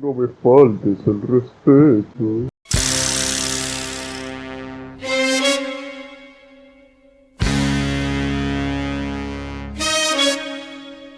No me faltes el respeto.